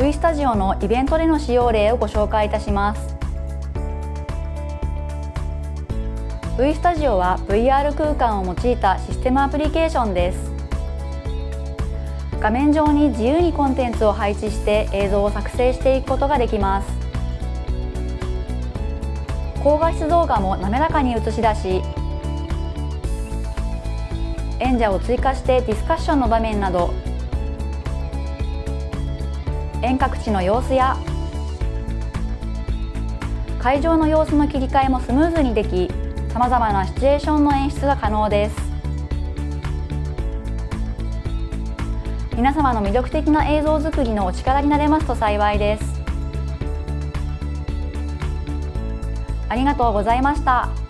V スタジオのイベントでの使用例をご紹介いたします。V スタジオは VR 空間を用いたシステムアプリケーションです。画面上に自由にコンテンツを配置して映像を作成していくことができます。高画質動画も滑らかに映し出し演者を追加してディスカッションの場面など遠隔地の様子や会場の様子の切り替えもスムーズにできさまざまなシチュエーションの演出が可能です皆様の魅力的な映像作りのお力になれますと幸いですありがとうございました。